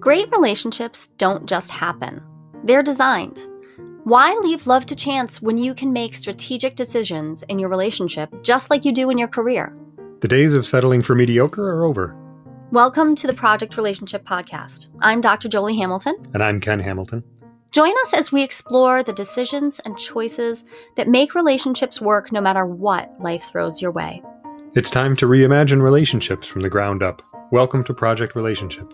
Great relationships don't just happen, they're designed. Why leave love to chance when you can make strategic decisions in your relationship just like you do in your career? The days of settling for mediocre are over. Welcome to the Project Relationship Podcast. I'm Dr. Jolie Hamilton. And I'm Ken Hamilton. Join us as we explore the decisions and choices that make relationships work no matter what life throws your way. It's time to reimagine relationships from the ground up. Welcome to Project Relationship.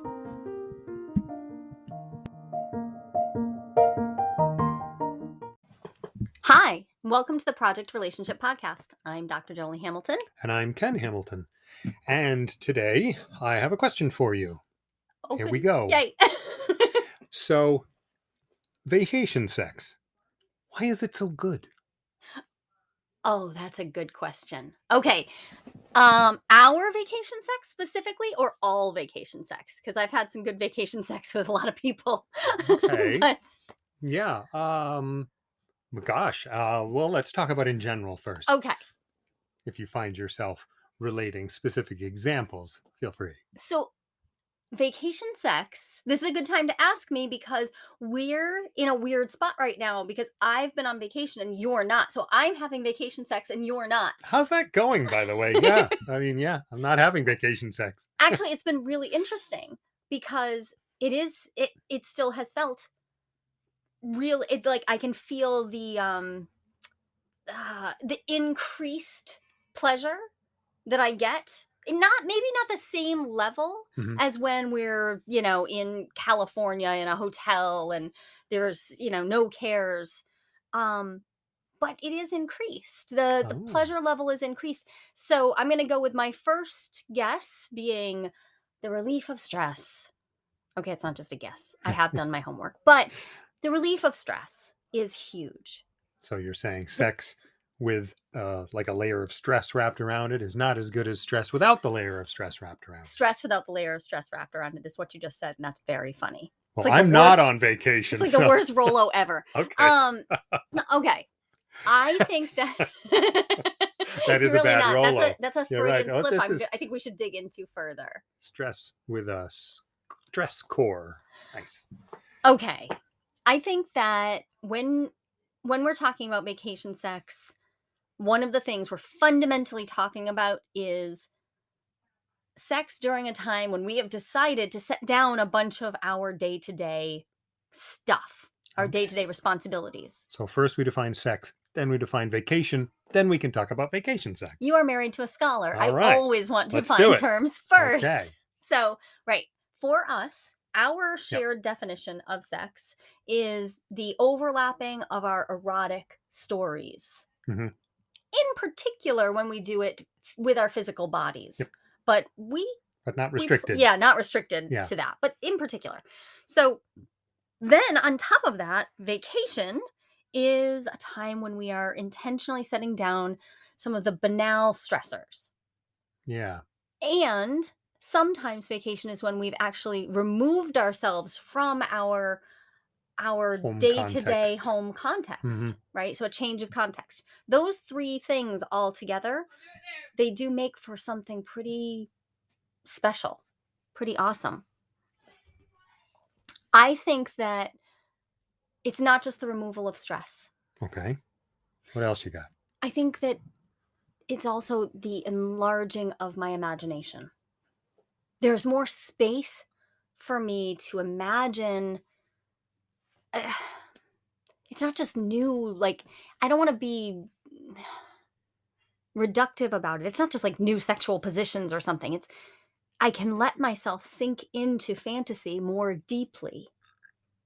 Welcome to the Project Relationship Podcast. I'm Dr. Jolie Hamilton. And I'm Ken Hamilton. And today I have a question for you. Here we go. Yay. So, vacation sex. Why is it so good? oh, that's a good question. Okay. Um, our vacation sex specifically or all vacation sex? Because I've had some good vacation sex with a lot of people. Okay. but Yeah. Um gosh. Uh well, let's talk about in general first. okay. If you find yourself relating specific examples, feel free. So vacation sex this is a good time to ask me because we're in a weird spot right now because i've been on vacation and you're not so i'm having vacation sex and you're not How's that going, by the way? Yeah. I mean, yeah, I'm not having vacation sex. actually it's been really interesting because it is it it still has felt real it like i can feel the um uh, the increased pleasure that i get not maybe not the same level Mhm. as when we're you know in california in a hotel and there's you know no cares um but it is increased the the Oh. pleasure level is increased so i'm going to go with my first guess being the relief of stress okay it's not just a guess i have done my homework but the relief of stress is huge So you're saying sex with uh, like a layer of stress wrapped around it is not as good as stress without the layer of stress wrapped around. it. stress without the layer of stress wrapped around it is what you just said and that's very funny Well, like I'm not worst- on vacation. it's like so- the worst rolo ever Okay. um okay i think that That is a bad not. That's Rolo. a that's a Freudian right. Oh, slip. is- I think we should dig into further. stress with us. stress core. Nice. Okay. I think that when when we're talking about vacation sex, one of the things we're fundamentally talking about is sex during a time when we have decided to set down a bunch of our day-to-day stuff, our Okay. day-to-day responsibilities. So first we define sex, then we define vacation, then we can talk about vacation sex. You are married to a scholar. I All right. always want to Let's do find terms first. Okay. So, right, for us, our shared definition of sex is the overlapping of our erotic stories. Mhm. In particular, when we do it with our physical bodies. Yep. But we But not we restricted. yeah, not restricted Yeah. to that, but in particular. So then on top of that, vacation is a time when we are intentionally setting down some of the banal stressors. Yeah. And sometimes vacation is when we've actually removed ourselves from our our day-to-day context. home context, Mhm. right? So a change of context. Those three things all together, they do make for something pretty special, pretty awesome. I think that it's not just the removal of stress. Okay. What else you got? I think that it's also the enlarging of my imagination. There's more space for me to imagine. uh, it's not just new, like, I don't want to be reductive about it. It's not just like new sexual positions or something. It's, I can let myself sink into fantasy more deeply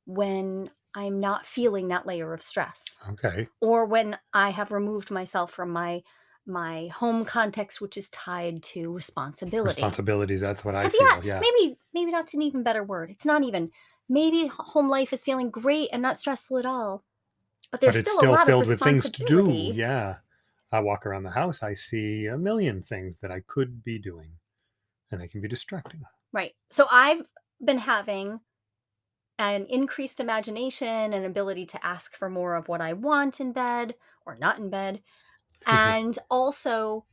when I'm not feeling that layer of stress Okay. or when I have removed myself from my my home context, which is tied to responsibility. Responsibilities, that's what I 'Cause, feel. yeah, Yeah. maybe maybe that's an even better word. It's not even maybe h- home life is feeling great and not stressful at all, but there's it's still, still a lot filled of with things to do. responsibility. Yeah. I walk around the house, I see a million things that I could be doing, and they can be distracting. Right. So I've been having an increased imagination and ability to ask for more of what I want in bed or not in bed. And also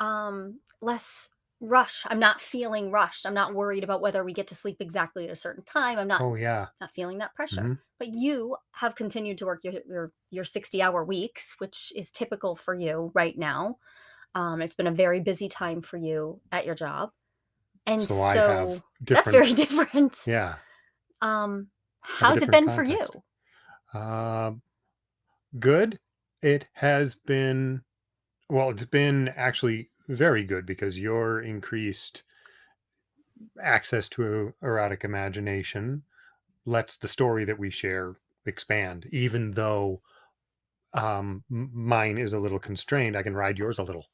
um less rush. I'm not feeling rushed. I'm not worried about whether we get to sleep exactly at a certain time. I'm not Oh, yeah. not feeling that pressure. Mhm. But you have continued to work your your your 60-hour weeks, which is typical for you right now. Um, it's been a very busy time for you at your job. And So I have so that's different very different. yeah, Um, have a how's it different been for you? context. Um, good. It has been well, it's been actually very good because your increased access to erotic imagination lets the story that we share expand, even though um, mine is a little constrained. I can ride yours a little.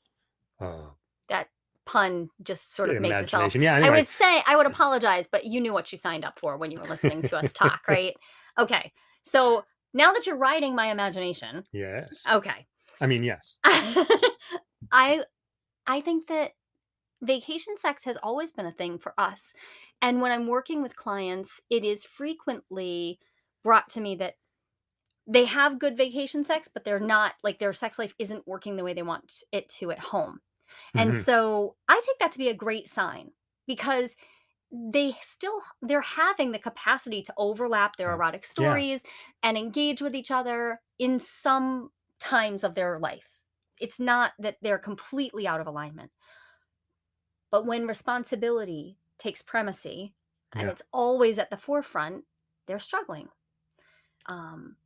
Uh, That pun just sort of makes itself. Yeah. I would say I would apologize, but you knew what you signed up for when you were listening to us talk, right? Okay. So now that you're riding my imagination, yes. okay. I mean, yes. I I think that vacation sex has always been a thing for us. And when I'm working with clients, it is frequently brought to me that they have good vacation sex, but they're not like their sex life isn't working the way they want it to at home. And Mhm. so I take that to be a great sign because they still they're having the capacity to overlap their Yeah. erotic Yeah. stories and engage with each other in some times of their life. It's not that they're completely out of alignment. But when responsibility takes primacy and Yeah. it's always at the forefront, they're struggling. Um,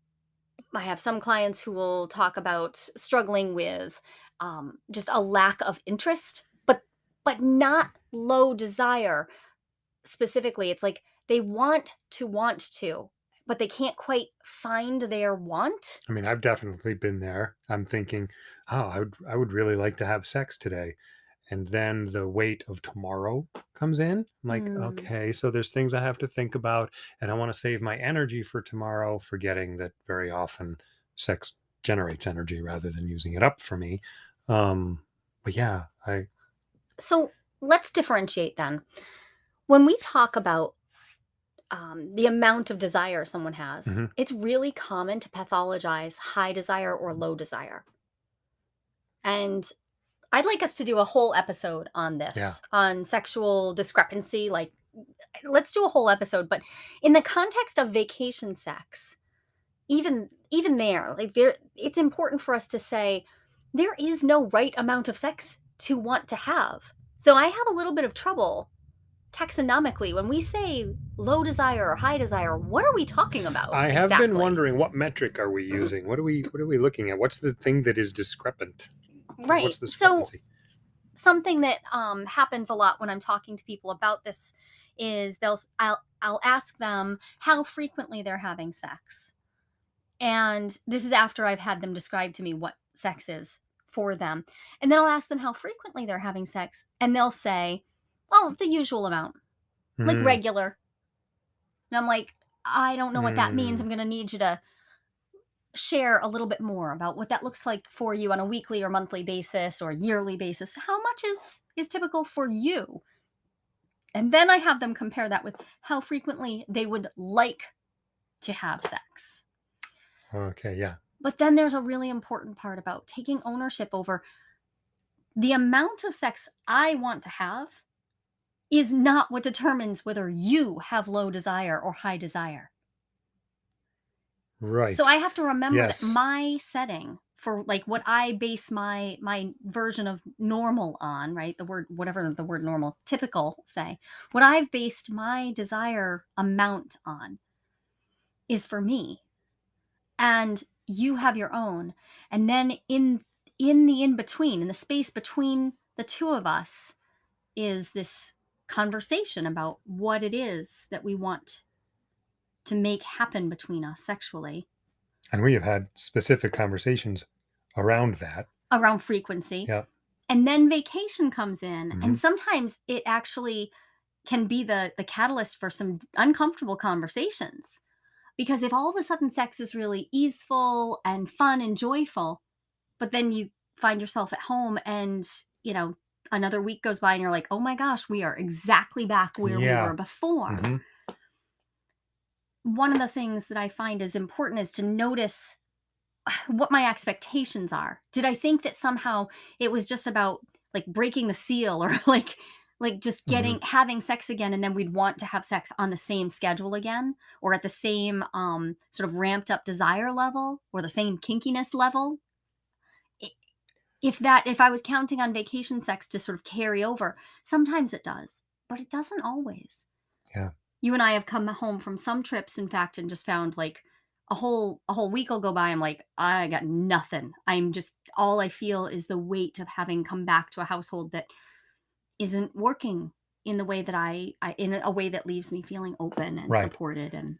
I have some clients who will talk about struggling with um, just a lack of interest, but but not low desire specifically. It's like they want to want to, but they can't quite find their want. I mean, I've definitely been there. I'm thinking, oh, I would, I would really like to have sex today. And then the weight of tomorrow comes in. I'm like, Mm, okay, so there's things I have to think about, and I want to save my energy for tomorrow, forgetting that very often sex generates energy rather than using it up for me. Um, but yeah, I, So let's differentiate then. When we talk about um, the amount of desire someone has, mhm, it's really common to pathologize high desire or low desire. And I'd like us to do a whole episode on yeah, this, on sexual discrepancy. Like, let's do a whole episode. But in the context of vacation sex, even even there, like there, it's important for us to say there is no right amount of sex to want to have. So I have a little bit of trouble taxonomically when we say low desire or high desire. What are we talking about I have been wondering what metric are we using? What are we, what are we looking at? What's the thing that is discrepant? Right. What's the So something that um, happens a lot when I'm talking to people about this is they'll I'll I'll ask them how frequently they're having sex, and this is after I've had them describe to me what sex is for them, and then I'll ask them how frequently they're having sex, and they'll say, "Oh, the usual amount, like Mm, regular." And I'm like, "I don't know what that means. mm. I'm gonna need you to share a little bit more about what that looks like for you on a weekly or monthly basis or yearly basis. How much is is typical for you?" And then I have them compare that with how frequently they would like to have sex. Okay, yeah. But then there's a really important part about taking ownership over the amount of sex I want to have is not what determines whether you have low desire or high desire. Right. So I have to remember that my setting for like what I base my my version of normal on, right? The word whatever the word normal, typical say. What I've based my desire amount on is for me. And you have your own. And then in in the in between, in the space between the two of us is this conversation about what it is that we want to make happen between us sexually And we have had specific conversations around that. around frequency Yeah. and then vacation comes in and Mhm. sometimes it actually can be the the catalyst for some uncomfortable conversations because if all of a sudden sex is really easeful and fun and joyful but then you find yourself at home and you know another week goes by and you're like oh my gosh we are exactly back where we were before Mhm. one of the things that i find is important is to notice what my expectations are did i think that somehow it was just about like breaking the seal or like like just Mhm. getting having sex again and then we'd want to have sex on the same schedule again or at the same um sort of ramped up desire level or the same kinkiness level if that if i was counting on vacation sex to sort of carry over sometimes it does but it doesn't always Yeah. you and I have come home from some trips, in fact, and just found like a whole a whole week will go by. I'm like, I got nothing. I'm just all I feel is the weight of having come back to a household that isn't working in the way that I, I in a way that leaves me feeling open and Right. supported and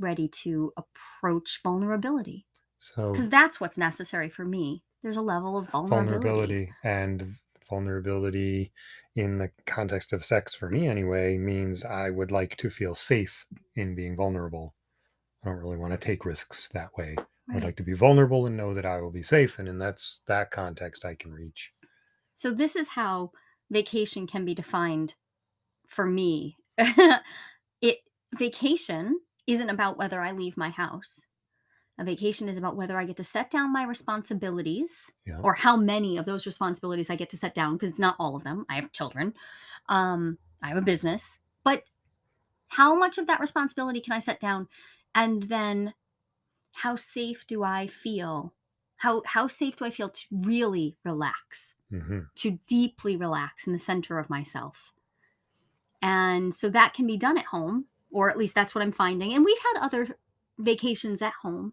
ready to approach vulnerability So because that's what's necessary for me. There's a level of vulnerability. vulnerability and vulnerability in the context of sex for me anyway means I would like to feel safe in being vulnerable. I don't really want to take risks that way. I'd like to be vulnerable and know that I will be safe and in that's that context I can reach. So this is how vacation can be defined for me. it vacation isn't about whether I leave my house. A vacation is about whether I get to set down my responsibilities Yeah. or how many of those responsibilities I get to set down because it's not all of them. I have children. Um, I have a business. But how much of that responsibility can I set down and then how safe do I feel? How how safe do I feel to really relax? hmm to deeply relax in the center of myself. And so that can be done at home, or at least that's what I'm finding. And we've had other vacations at home.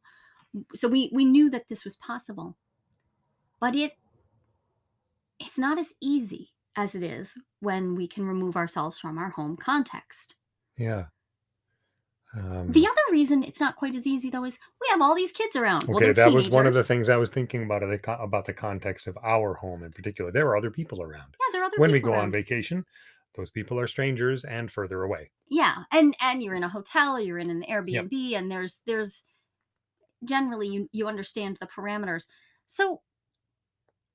So we we knew that this was possible. But it it's not as easy as it is when we can remove ourselves from our home context. Yeah. Um, The other reason it's not quite as easy though is we have all these kids around. okay, they're that was one of the things I was thinking about about the context of our home in particular. There are other people around. Yeah, there are other When we go around. on vacation, those people are strangers and further away. Yeah, and and you're in a hotel, you're in an Airbnb, and there's there's generally you you understand the parameters. So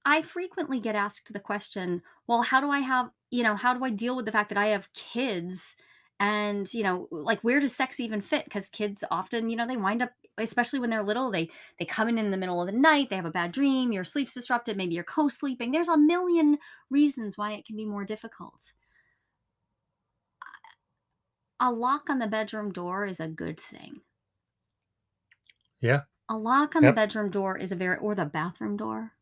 I frequently get asked the question, well, how do I have, you know, how do I deal with the fact that I have kids? And, you know, like where does sex even fit? Because kids often, you know, they wind up, especially when they're little, they they come in in the middle of the night, they have a bad dream, your sleep's disrupted, maybe you're co-sleeping. There's a million reasons why it can be more difficult. A lock on the bedroom door is a good thing. Yeah. A lock on Yep. the bedroom door is a very or the bathroom door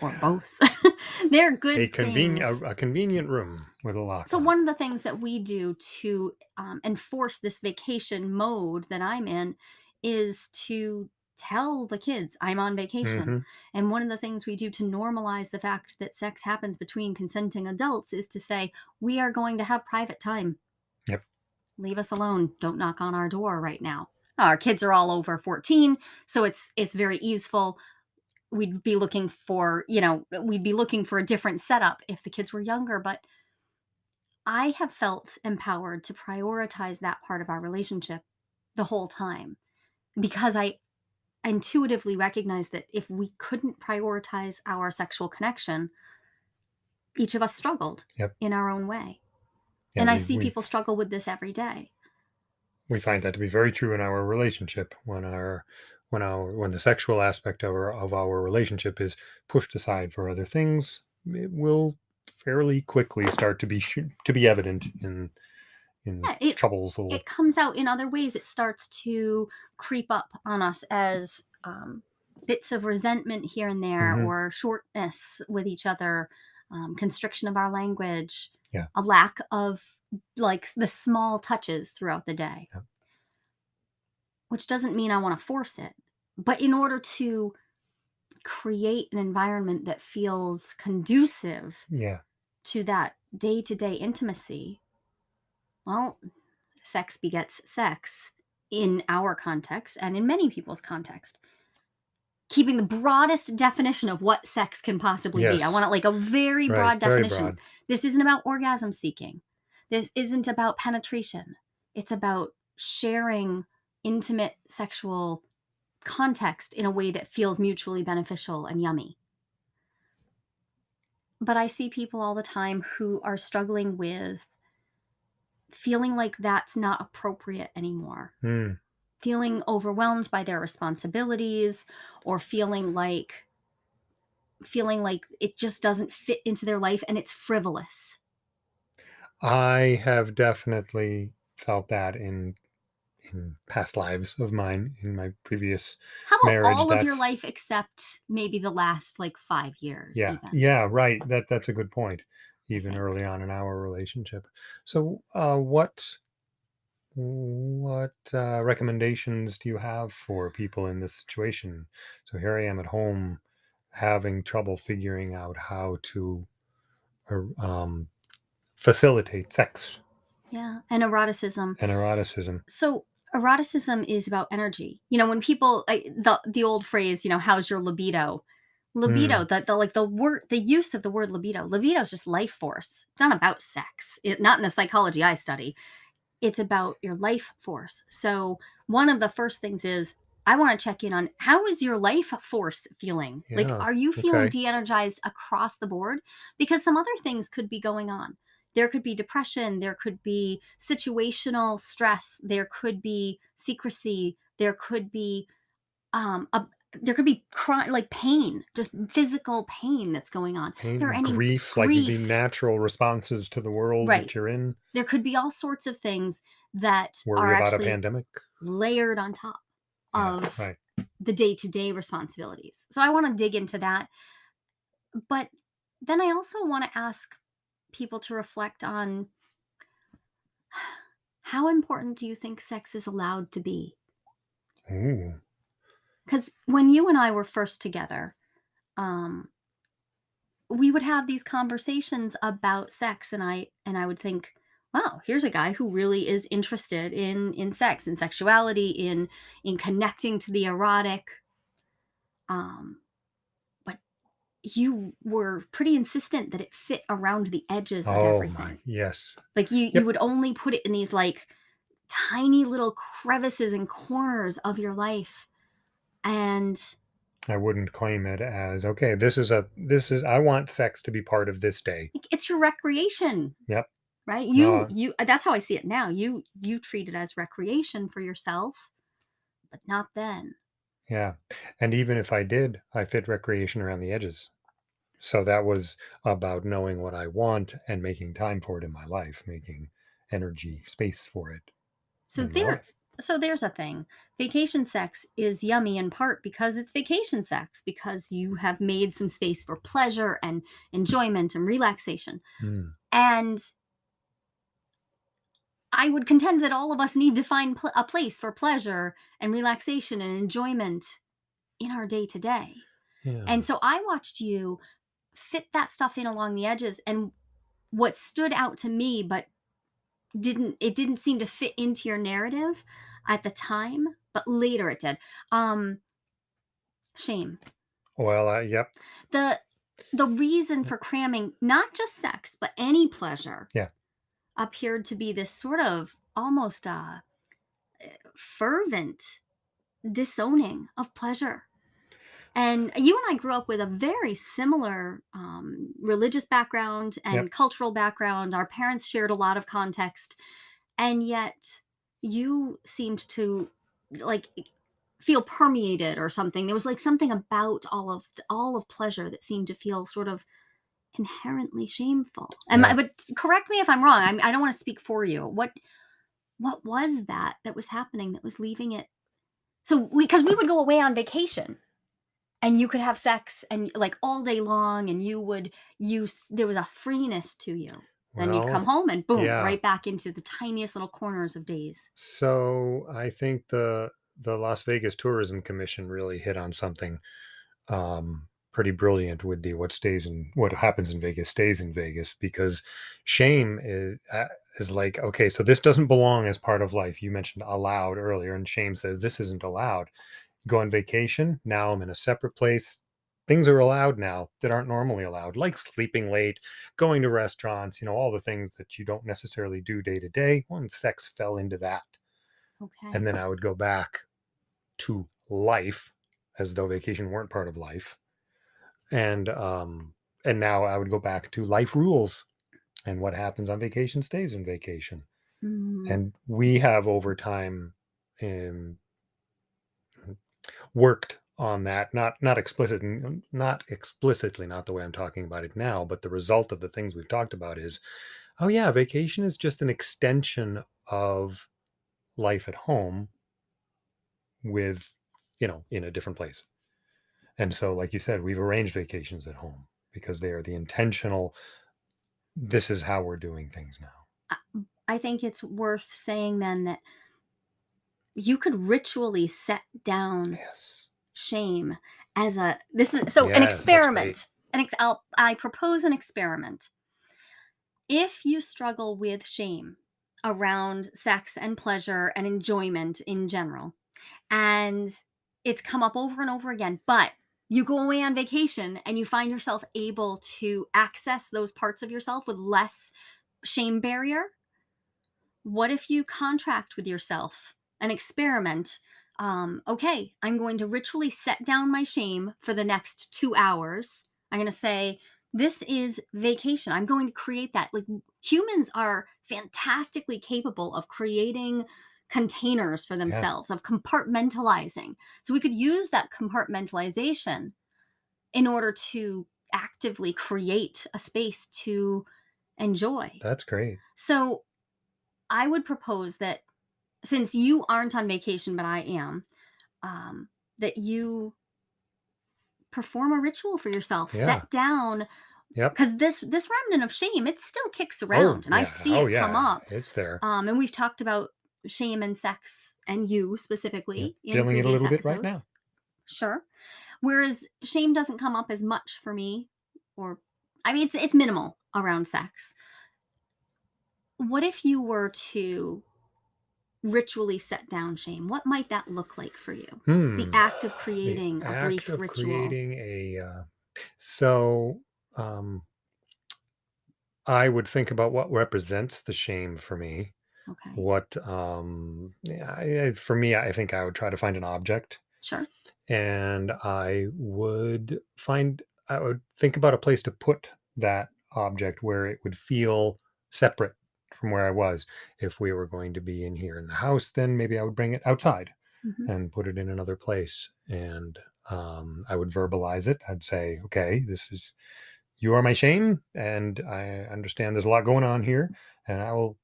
or both. They're good A convenient a, a convenient room with a lock. So on one of the things that we do to um, enforce this vacation mode that I'm in is to tell the kids I'm on vacation. Mhm. And one of the things we do to normalize the fact that sex happens between consenting adults is to say we are going to have private time. Leave us alone. Don't knock on our door right now. Our kids are all over 14, so it's it's very easeful. We'd be looking for, you know, we'd be looking for a different setup if the kids were younger, but I have felt empowered to prioritize that part of our relationship the whole time because I intuitively recognize that if we couldn't prioritize our sexual connection, each of us struggled Yep. in our own way. Yeah, and I we- see we- people struggle with this every day. we find that to be very true in our relationship when our when our when the sexual aspect of our of our relationship is pushed aside for other things it will fairly quickly start to be sh- to be evident in in Yeah, it, troubles it comes out in other ways. It starts to creep up on us as um, bits of resentment here and there, Mhm. or shortness with each other, um, constriction of our language, Yeah. a lack of like the small touches throughout the day. Yeah. Which doesn't mean I want to force it, but in order to create an environment that feels conducive yeah to that day to day intimacy, well, sex begets sex in our context and in many people's context. Keeping the broadest definition of what sex can possibly be. I want it like a very right, broad very definition. broad This isn't about orgasm seeking. This isn't about penetration. It's about sharing intimate sexual context in a way that feels mutually beneficial and yummy. But I see people all the time who are struggling with feeling like that's not appropriate anymore, Mm, feeling overwhelmed by their responsibilities, or feeling like feeling like it just doesn't fit into their life and it's frivolous. I have definitely felt that in in past lives of mine, in my previous How about marriage, all of your life except maybe the last, like, 5 years yeah, even, yeah, right, that that's a good point, even think. early on in our relationship. So, uh, what what, uh, recommendations do you have for people in this situation? So here I am at home having trouble figuring out how to, er, um, facilitate sex Yeah, and eroticism. and eroticism. So, eroticism is about energy. You know, when people I the the old phrase, you know, "How's your libido?" Mm, Libido, the the, like, the word the use of the word libido. Libido is just life force. It's not about sex. It not in the psychology I study. It's about your life force. So, one of the first things is I wanna check in on how is your life force feeling? Like, are you feeling okay. de-energized across the board? Because some other things could be going on. There could be depression, there could be situational stress, there could be secrecy, there could be, um, a there could be cry like pain, just physical pain that's going on. There are any grief, like the natural responses to the world right. that you're in, There could be all sorts of things that worry are about a actually pandemic. layered on top Yeah, of right. the day-to-day responsibilities. So I want to dig into that, but then I also want to ask people to reflect on how important do you think sex is allowed to be? Ooh, Cuz when you and I were first together, um we would have these conversations about sex and I and I would think, wow, here's a guy who really is interested in in sex and sexuality, in in connecting to the erotic. Um, but you were pretty insistent that it fit around the edges of oh my, everything. yes. Like you you would only put it in these like tiny little crevices and corners of your life. And I wouldn't claim it as, "Okay, this is a this is I want sex to be part of this day." it's your recreation, Yep. right? You Uh, you that's how I see it now. You you treat it as recreation for yourself, but not then. yeah. And even if I did, I fit recreation around the edges. So that was about knowing what I want and making time for it in my life, making energy, space for it So there life. So there's a thing. Vacation sex is yummy in part because it's vacation sex, because you have made some space for pleasure and enjoyment and relaxation. Mm. And I would contend that all of us need to find pl- a place for pleasure and relaxation and enjoyment in our day to day. And so I watched you fit that stuff in along the edges and what stood out to me but didn't it didn't seem to fit into your narrative at the time, but later it did. Um shame. Well, uh, yep. The the reason for cramming not just sex but any pleasure Yeah. appeared to be this sort of almost uh fervent disowning of pleasure. And you and I grew up with a very similar um, religious background Yep. and cultural background. Our parents shared a lot of context, and yet you seemed to like feel permeated or something. There was like something about all of all of pleasure that seemed to feel sort of inherently shameful. And Yeah. but correct me if I'm wrong. I'm, I don't want to speak for you. What what was that that was happening that was leaving it? So we because we would go away on vacation and you could have sex and like all day long and you would use there was a freeness to you. Then you'd come home and boom, yeah. right back into the tiniest little corners of days. So I think the the Las Vegas Tourism Commission really hit on something um, pretty brilliant with the what stays in what happens in Vegas stays in Vegas because shame is uh, is like okay, so this doesn't belong as part of life. You mentioned allowed earlier, and shame says this isn't allowed. Go on vacation. Now I'm in a separate place. Things are allowed now that aren't normally allowed, like sleeping late, going to restaurants, you know, all the things that you don't necessarily do day to day. Well, and sex fell into that. Okay. And then I would go back to life as though vacation weren't part of life. And um and now I would go back to life rules and what happens on vacation stays in vacation. Mhm. And we have over time um, worked on that, not not explicit not explicitly, not the way I'm talking about it now, but the result of the things we've talked about is, oh, yeah, vacation is just an extension of life at home with, you know, in a different place. And so, like you said, we've arranged vacations at home because they are the intentional, this is how we're doing things now. I I think it's worth saying then that you could ritually set down Yes. Shame as a this is so an Yes, great. experiment. An ex I'll I propose an experiment. If you struggle with shame around sex and pleasure and enjoyment in general, and it's come up over and over again, but you go away on vacation and you find yourself able to access those parts of yourself with less shame barrier, what if you contract with yourself an experiment? Um, okay, I'm going to ritually set down my shame for the next two hours. I'm going to say, this is vacation. I'm going to create that. Like humans are fantastically capable of creating containers for Yeah, themselves, of compartmentalizing. So we could use that compartmentalization in order to actively create a space to enjoy. that's great. So I would propose that since you aren't on vacation, but I am, um, that you perform a ritual for yourself. Yeah. Set down Yep. because this this remnant of shame, it still kicks Oh, around, and I see Oh, it come up. It's there. Um, and we've talked about shame and sex and you specifically in Feeling it a little bit right now. Sure. Whereas shame doesn't come up as much for me, or I mean, it's it's minimal around sex. What if you were to ritually set down shame? What might that look like for you? The Hmm. act of The creating a act brief ritual. creating a, uh so, um, I would think about what represents the shame for me. Okay. What, um, I for me, I think I would try to find an object, Sure. and I would find I would think about a place to put that object where it would feel separate from where I was. If we were going to be in here in the house, then maybe I would bring it outside Mhm. and put it in another place. And um, I would verbalize it. I'd say, okay, this is, you are my shame. And I understand there's a lot going on here. And I will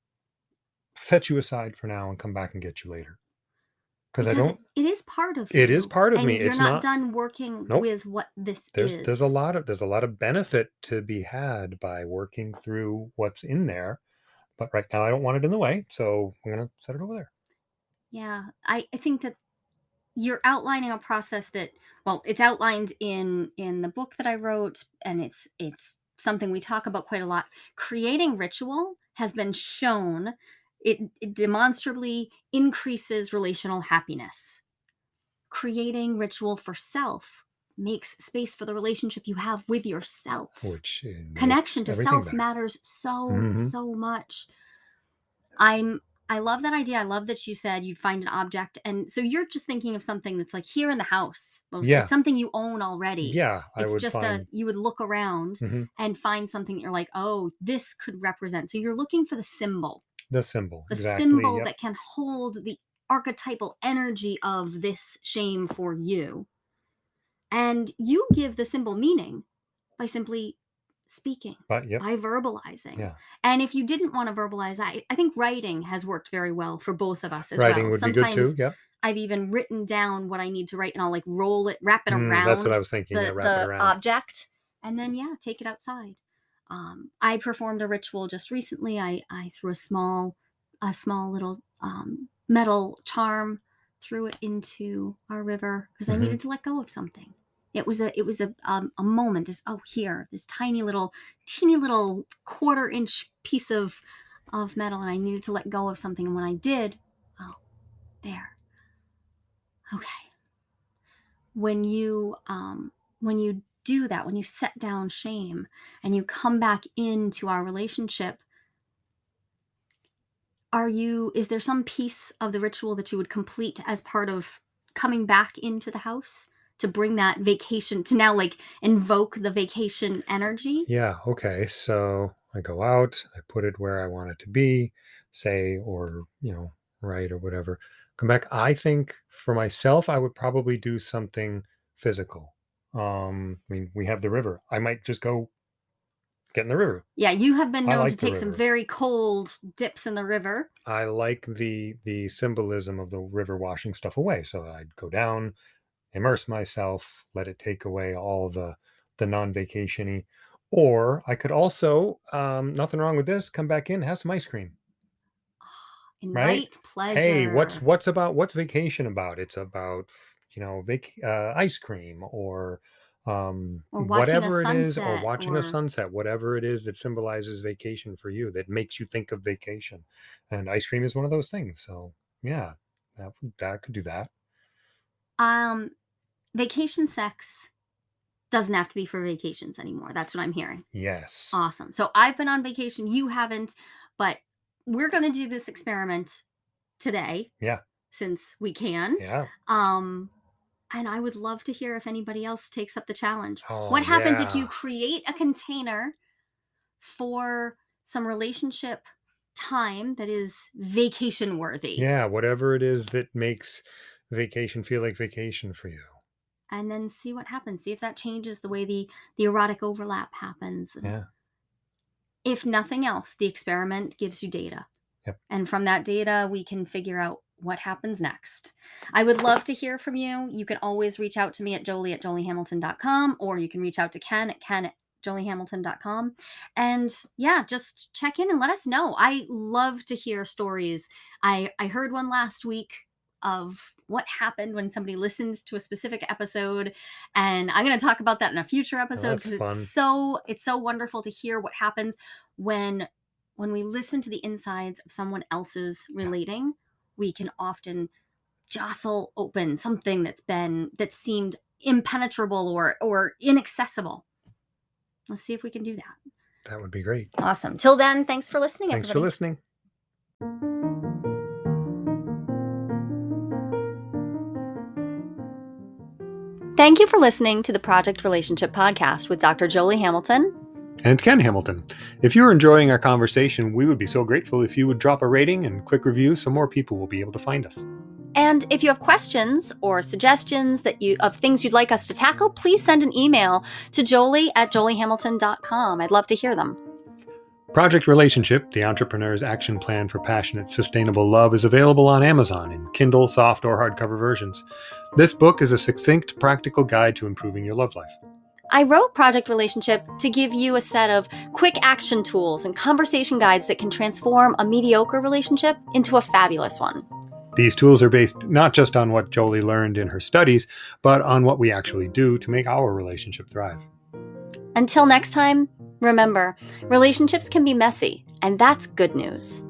set you aside for now and come back and get you later. Because I don't, it is part of it is you, part of me. you're It's not not, done working nope. with what this There's there's a lot of there's a lot of benefit to be had by working through what's in there. But right now I don't want it in the way. So I'm gonna set it over there. Yeah, I I think that you're outlining a process that well, it's outlined in in the book that I wrote, and it's it's something we talk about quite a lot. Creating ritual has been shown it, it demonstrably increases relational happiness. Creating ritual for self makes space for the relationship you have with yourself. Which uh, Connection to self better. matters so hmm so much. I'm I love that idea. I love that you said you'd find an object. And so you're just thinking of something that's like here in the house mostly. It's something you own already. Yeah. I It's just a you would look around mhm, and find something that you're like, "Oh, this could represent." So you're looking for the symbol. the symbol. The Exactly. symbol Yep. that can hold the archetypal energy of this shame for you. And you give the symbol meaning by simply speaking But yep. by verbalizing. Yeah. And if you didn't want to verbalize, I, I think writing has worked very well for both of us as Writing well. would be good too. Sometimes Yep. I've even written down what I need to write and I'll like roll it, wrap it Mm, that's what I was thinking. Yeah. the Wrap it the around. object and then yeah, take it outside. Um, I performed a ritual just recently. I, I threw a small a small little um, metal charm, threw it into our river because I hmm needed to let go of something. It was a it was a um, a moment. This oh here this tiny little teeny little quarter inch piece of of metal, and I needed to let go of something. And when I did, oh there, okay. When you um when you do that, when you set down shame and you come back into our relationship, are you is there some piece of the ritual that you would complete as part of coming back into the house to bring that vacation to now like invoke the vacation energy? Yeah. Okay. So I go out, I put it where I want it to be, say, or, you know, right or whatever. Come back. I think for myself, I would probably do something physical. Um, I mean, we have the river. I might just go get in the river. Yeah, you have been known like to take some very cold dips in the river. I like the the symbolism of the river washing stuff away. So I'd go down, immerse myself, let it take away all the the non-vacationy. Or I could also, um, nothing wrong with this, come back in, have some ice cream. Invite pleasure. Hey, what's what's about what's vacation about? It's about you know vac uh, ice cream or um Or watching a whatever it is or sunset watching a or- sunset whatever it is that symbolizes vacation for you that makes you think of vacation and ice cream is one of those things so yeah that would- that could do that um vacation sex doesn't have to be for vacations anymore. That's what I'm hearing. yes Awesome. So I've been on vacation, you haven't, but we're going to do this experiment today. Yeah. Since we can. yeah Um and I would love to hear if anybody else takes up the challenge. oh, what happens if you create a container for some relationship time that is vacation worthy? Yeah whatever it is that makes vacation feel like vacation for you. And then see what happens see if that changes the way the the erotic overlap happens yeah. if nothing else the experiment gives you data. Yep. and from that data we can figure out what happens next. I would love to hear from you. You can always reach out to me at jolie at joliehamilton.com or you can reach out to ken at ken at joliehamilton.com and yeah just check in and let us know. I love to hear stories. I i heard one last week of what happened when somebody listened to a specific episode and i'm going to talk about that in a future oh, episode that's because fun. it's so it's so wonderful to hear what happens when when we listen to the insides of someone else's relating we can often jostle open something that's been that seemed impenetrable or or inaccessible. Let's see if we can do that. That would be great. Awesome. Till then thanks for listening thanks for everybody. listening. Thank you for listening to the project relationship podcast with dr jolie hamilton and Ken Hamilton. If you're enjoying our conversation, we would be so grateful if you would drop a rating and quick review so more people will be able to find us. And if you have questions or suggestions that you of things you'd like us to tackle, please send an email to jolie at joliehamilton.com. I'd love to hear them. Project Relationship, the entrepreneur's action plan for passionate, sustainable love, is available on Amazon in Kindle, soft, or hardcover versions. This book is a succinct, practical guide to improving your love life. I wrote Project Relationship to give you a set of quick action tools and conversation guides that can transform a mediocre relationship into a fabulous one. These tools are based not just on what Jolie learned in her studies, but on what we actually do to make our relationship thrive. Until next time, remember relationships can be messy, and that's good news.